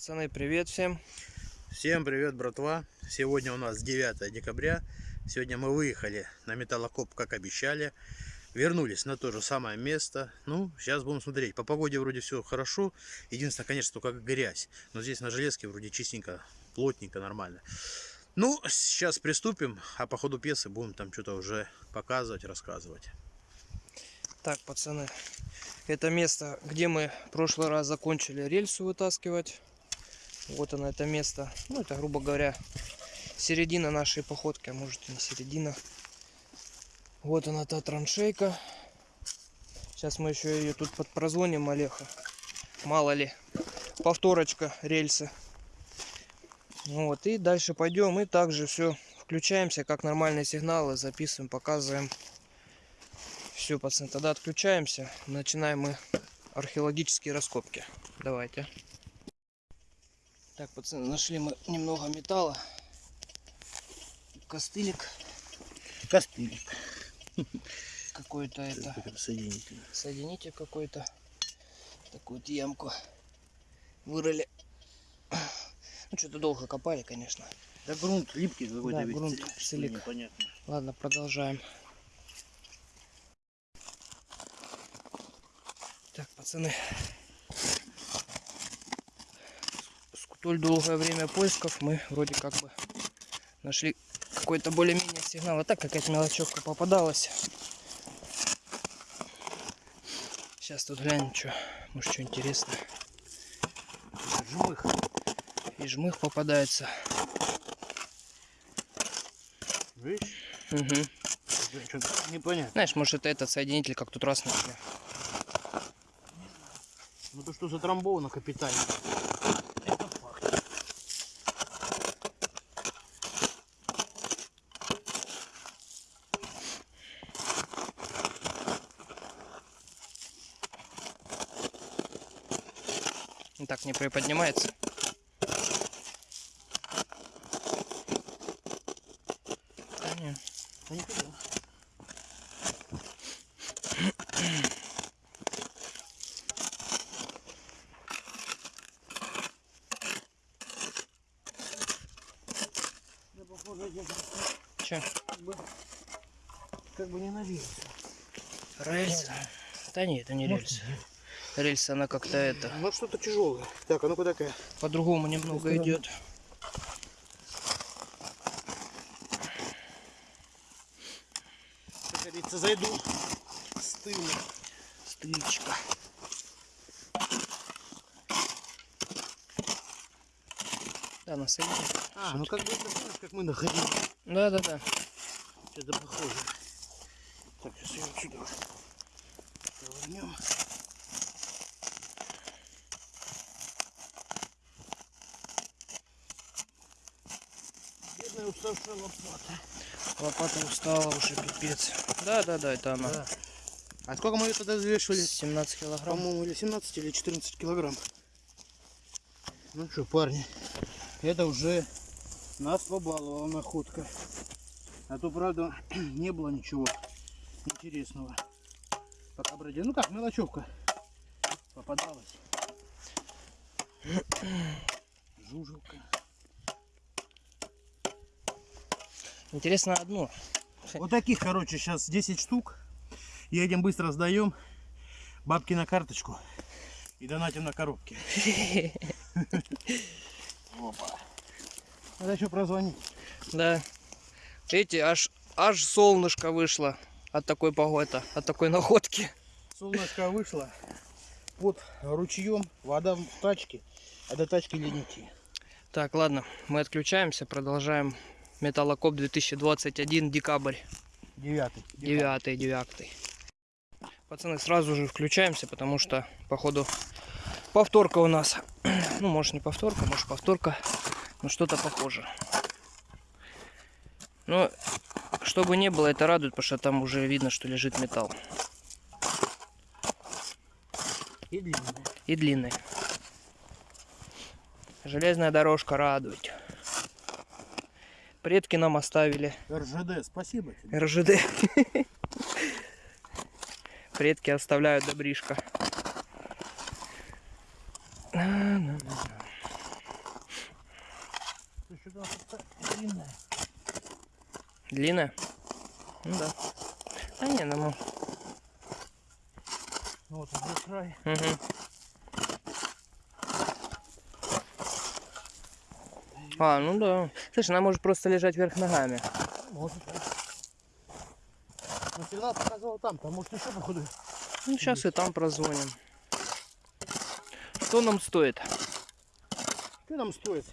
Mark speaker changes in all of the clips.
Speaker 1: Пацаны, привет всем.
Speaker 2: Всем привет, братва! Сегодня у нас 9 декабря. Сегодня мы выехали на металлокоп, как обещали. Вернулись на то же самое место. Ну, сейчас будем смотреть. По погоде вроде все хорошо. Единственное, конечно, только грязь. Но здесь на железке вроде чистенько, плотненько, нормально. Ну, сейчас приступим, а по ходу пьесы будем там что-то уже показывать, рассказывать.
Speaker 1: Так, пацаны, это место, где мы в прошлый раз закончили рельсу вытаскивать. Вот оно, это место. Ну, это, грубо говоря, середина нашей походки, а может и не середина. Вот она, та траншейка. Сейчас мы еще ее тут подпрозвоним, Олеха. Мало ли. Повторочка рельсы. Ну вот, и дальше пойдем. И также все включаемся, как нормальные сигналы. Записываем, показываем. Все, пацаны, тогда отключаемся. Начинаем мы археологические раскопки. Давайте. Так, пацаны, нашли мы немного металла. Костылик
Speaker 2: Костылик.
Speaker 1: какой-то это.
Speaker 2: Соединитель.
Speaker 1: Соединитель какой-то. Такую вот ямку вырыли. Ну, что-то долго копали, конечно.
Speaker 2: Да грунт липкий какой-то.
Speaker 1: Да, грунт.
Speaker 2: Непонятно.
Speaker 1: Ладно, продолжаем. Так, пацаны. Столь долгое время поисков мы вроде как бы нашли какой-то более-менее сигнал. А так какая-то мелочевка попадалась. Сейчас тут глянем, что, может, что интересное.
Speaker 2: Жмых.
Speaker 1: И жмых попадается.
Speaker 2: Видишь?
Speaker 1: Угу.
Speaker 2: Что-то непонятно.
Speaker 1: Знаешь, может, это этот соединитель, как тут раз нашли.
Speaker 2: Ну то, что затрамбовано капитально.
Speaker 1: Ну, Так не приподнимается. Да не.
Speaker 2: Да нифига. Да, похоже, я
Speaker 1: Че?
Speaker 2: как бы, как бы не навелся.
Speaker 1: Рельсы? Да нет, это не рельсы. Рельсы, она как-то это
Speaker 2: Ну что-то тяжелое. Так, а ну-ка такая.
Speaker 1: по-другому немного идет.
Speaker 2: Как говорится, зайду. Стыло.
Speaker 1: Стычка. Да, на соединитель.
Speaker 2: А, ну как бы это знаешь, как мы находили.
Speaker 1: Да, да, да.
Speaker 2: Это похоже. Так, сейчас ее отсюда повернем. Уставшая лопата.
Speaker 1: Лопата устала уже, пипец. Да, да, да, это она.
Speaker 2: Да. А сколько мы ее тогда взвешивали?
Speaker 1: 17 килограмм.
Speaker 2: По-моему, или 17, или 14 килограмм. Ну что, парни, это уже нас побаловала находка. А то, правда, не было ничего интересного. Пока бродили. Ну как, мелочевка попадалась. Жужелка.
Speaker 1: Интересно одно.
Speaker 2: Вот таких, короче, сейчас 10 штук. Едем быстро сдаем. Бабки на карточку. И донатим на коробки. Опа. Надо еще прозвонить.
Speaker 1: Да. Видите, аж, аж солнышко вышло от такой погоды, от такой находки.
Speaker 2: Солнышко вышло под ручьем, вода в тачке, а до тачки идти.
Speaker 1: Так, ладно, мы отключаемся, продолжаем. Металлокоп 2021, декабрь,
Speaker 2: Девятый.
Speaker 1: 9 9 Пацаны, сразу же включаемся, потому что, походу, повторка у нас. Ну, может не повторка, может повторка, но что-то похоже. Но, чтобы не было, это радует, потому что там уже видно, что лежит металл.
Speaker 2: И длинный.
Speaker 1: и длинный. Железная дорожка радует. Предки нам оставили.
Speaker 2: РЖД, спасибо тебе.
Speaker 1: РЖД. Предки оставляют добришка.
Speaker 2: Длинная.
Speaker 1: Ну да. А не, ну. ну.
Speaker 2: ну вот здесь край.
Speaker 1: Угу. А, ну да. Слушай, она может просто лежать вверх ногами.
Speaker 2: Может. Но сигнал показывал там, там может еще походу.
Speaker 1: Ну, сейчас и там прозвоним. Что нам стоит?
Speaker 2: Что нам стоит?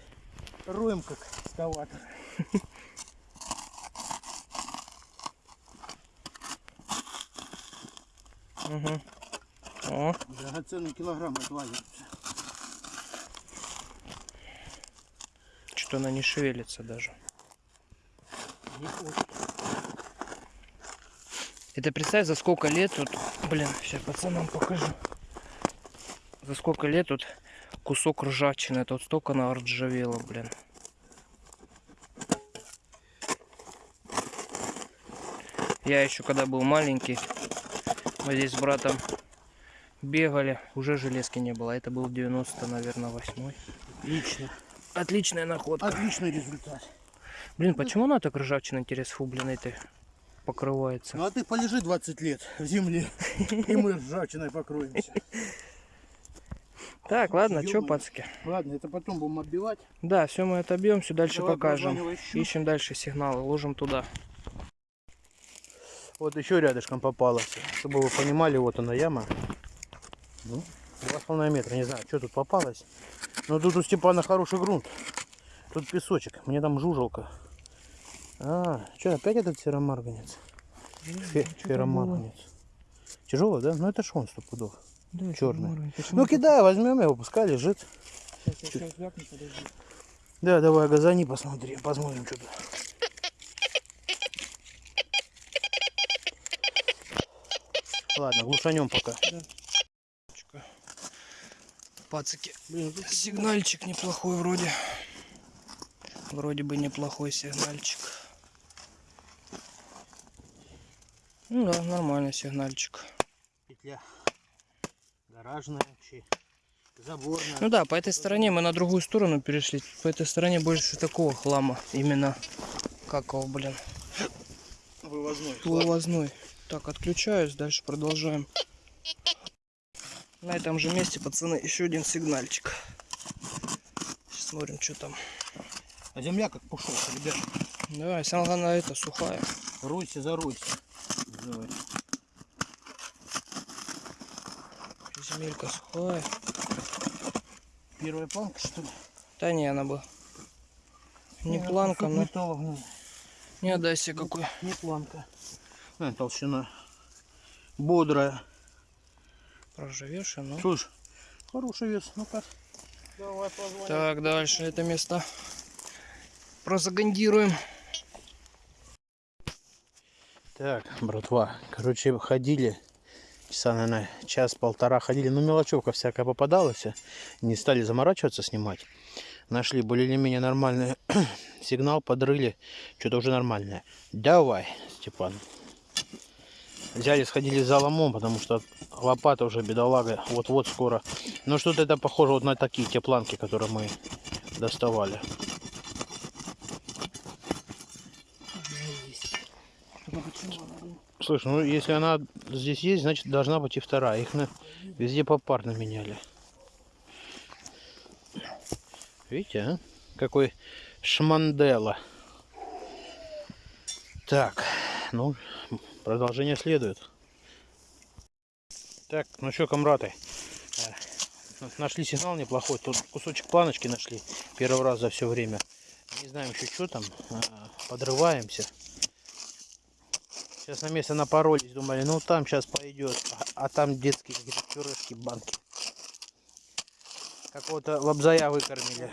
Speaker 2: Роем как экскаватор.
Speaker 1: Угу. О,
Speaker 2: Драгоценный килограмм отвалится.
Speaker 1: Что она не шевелится даже. Это представь, за сколько лет тут... Блин, сейчас пацанам покажу. За сколько лет тут кусок ржавчины. Тут столько она ржавела, блин. Я еще когда был маленький, мы здесь с братом бегали, уже железки не было. Это был 90, наверное, восьмой.
Speaker 2: Отлично.
Speaker 1: Отличная находка.
Speaker 2: Отличный результат.
Speaker 1: Блин, почему она так ржавчина, интересно, фу, блин, этой покрывается?
Speaker 2: Ну а ты полежи 20 лет в земле, и мы ржавчиной покроемся.
Speaker 1: Так, ладно, что,
Speaker 2: Ё-моё.
Speaker 1: пацки?
Speaker 2: Ладно, это потом будем отбивать.
Speaker 1: Да, все мы отобьем, все дальше
Speaker 2: Давай
Speaker 1: покажем. Ищем дальше сигналы, ложим туда.
Speaker 2: Вот еще рядышком попалась. Чтобы вы понимали, вот она яма. Ну, два с половиной метра. Не знаю, что тут попалось. Но тут у Степана хороший грунт. Тут песочек. Мне там жужелка. А, что, опять этот серомарганец? Фе- ферромарганец. Тяжелый, да? Ну это ж он сто пудов. Чёрный. Ну кидай, возьмем его, пускай лежит. Да, давай, газани, посмотрим, посмотрим, что тут. Ладно, глушанем пока.
Speaker 1: Пацики,
Speaker 2: Тут
Speaker 1: сигнальчик неплохой вроде. Вроде бы неплохой сигнальчик. Ну да, нормальный сигнальчик.
Speaker 2: петля гаражная вообще, заборная.
Speaker 1: Ну да, по этой стороне мы на другую сторону перешли. По этой стороне больше такого хлама. Именно как его, блин,
Speaker 2: Вывозной.
Speaker 1: вывозной. Так, отключаюсь, дальше продолжаем. На этом же месте, пацаны, еще один сигнальчик. Сейчас смотрим, что там.
Speaker 2: А земля как пушок, ребят.
Speaker 1: Давай, самое главное, это сухая.
Speaker 2: Ройся, заройся. Давай.
Speaker 1: Земелька сухая.
Speaker 2: Первая планка, что ли?
Speaker 1: Да не, она бы. Не
Speaker 2: Нет,
Speaker 1: планка, но
Speaker 2: металла в ней.
Speaker 1: не отдай себе какой.
Speaker 2: Не планка. А, толщина. Бодрая.
Speaker 1: Проживешь, ну.
Speaker 2: Слушай, хороший вес. Ну-ка. Давай позвоним.
Speaker 1: Так, дальше это место прозагандируем.
Speaker 2: Так, братва, короче, ходили, часа, наверное, час-полтора ходили, ну, мелочевка всякая попадалась, не стали заморачиваться снимать. Нашли более или менее нормальный сигнал, подрыли, что-то уже нормальное. Давай, Степан. Взяли, сходили за ломом, потому что лопата уже, бедолага, вот-вот скоро. Но что-то это похоже вот на такие те планки, которые мы доставали. Слушай, ну если она здесь есть, значит должна быть и вторая. Их на... везде попарно меняли. Видите, а? Какой шмандела. Так, ну, продолжение следует. Так, ну что, комраты, э, нашли сигнал неплохой. Тут кусочек планочки нашли. Первый раз за все время. Не знаем еще, что там. а, Подрываемся. Сейчас на место напоролись, думали, ну там сейчас пойдет. А, а там детские какие-то пюрешки, банки. Какого-то лобзая выкормили.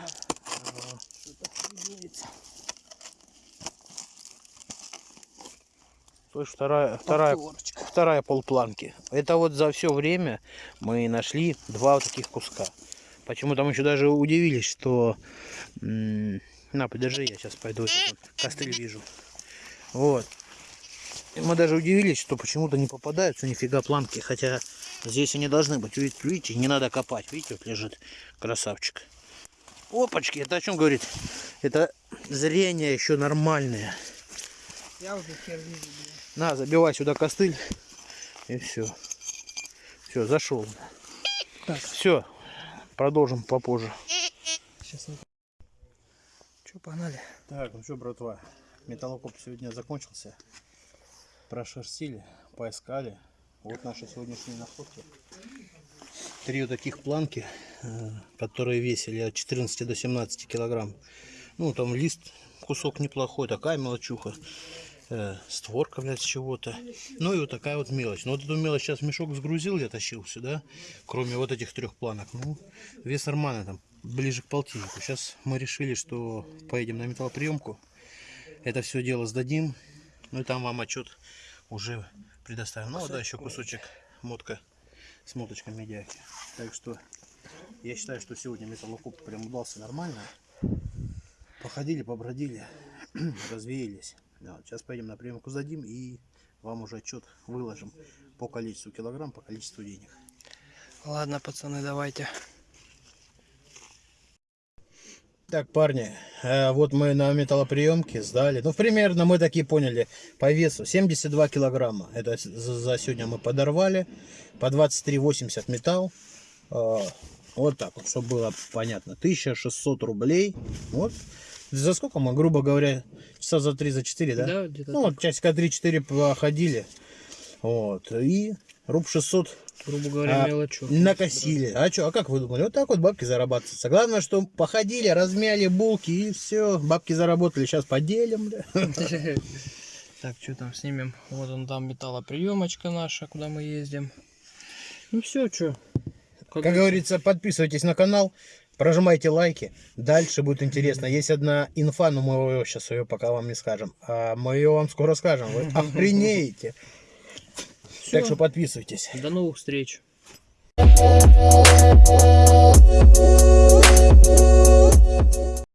Speaker 2: Ага. Слышь, вторая, вторая, вторая полпланки. Это вот за все время мы нашли два вот таких куска. Почему там еще даже удивились, что... На, подержи, я сейчас пойду. Костыль вижу. Вот. И Мы даже удивились, что почему-то не попадаются нифига планки. Хотя здесь они должны быть. Видите, не надо копать. Видите, вот лежит красавчик. Опачки, это о чем говорит? Это зрение еще нормальное.
Speaker 1: Я уже хер вижу.
Speaker 2: На, забивай сюда костыль. И все. Все, зашел.
Speaker 1: Так.
Speaker 2: Все, продолжим попозже.
Speaker 1: Сейчас. Че, погнали?
Speaker 2: Так, ну что, братва, металлокоп сегодня закончился. Прошерстили, поискали. Вот наши сегодняшние находки. Три вот таких планки, э, которые весили от 14 до 17 килограмм. Ну, там лист, кусок неплохой, такая мелочуха. Э, створка, блядь, чего-то. Ну и вот такая вот мелочь. Но вот эту мелочь сейчас мешок сгрузил, я тащил сюда. Кроме вот этих трех планок. Ну, вес нормальный, там, ближе к полтиннику. Сейчас мы решили, что поедем на металлоприемку. Это все дело сдадим. Ну и там вам отчет уже предоставим. Ну, а да, еще кусочек мотка с моточкой медиаки. Так что я считаю, что сегодня металлокоп прям удался нормально. Походили, побродили, развеялись. Да, вот сейчас поедем на приемку сдадим и вам уже отчет выложим по количеству килограмм, по количеству денег.
Speaker 1: Ладно, пацаны, давайте.
Speaker 2: Так, парни, э, вот мы на металлоприемке сдали. Ну, примерно мы такие поняли по весу. 72 килограмма. Это за сегодня мы подорвали. По 23,80 металл. Э, Вот так вот, чтобы было понятно. 1600 рублей. Вот. За сколько мы, грубо говоря, часа за 3, за 4, да?
Speaker 1: Да, где-то
Speaker 2: Ну, вот часика 3-4 походили. Вот. И руб 600
Speaker 1: грубо говоря,
Speaker 2: а,
Speaker 1: мелочу.
Speaker 2: накосили. А что, а как вы думали? Вот так вот бабки зарабатываются. Главное, что походили, размяли булки и все. Бабки заработали. Сейчас поделим.
Speaker 1: Так, что там снимем? Вот он там металлоприемочка наша, куда мы ездим. Ну все, что?
Speaker 2: Как говорится, подписывайтесь на канал, прожимайте лайки. Дальше будет интересно. Есть одна инфа, но мы ее сейчас ее пока вам не скажем. А мы ее вам скоро скажем. Вы охренеете. Так что подписывайтесь.
Speaker 1: До новых встреч.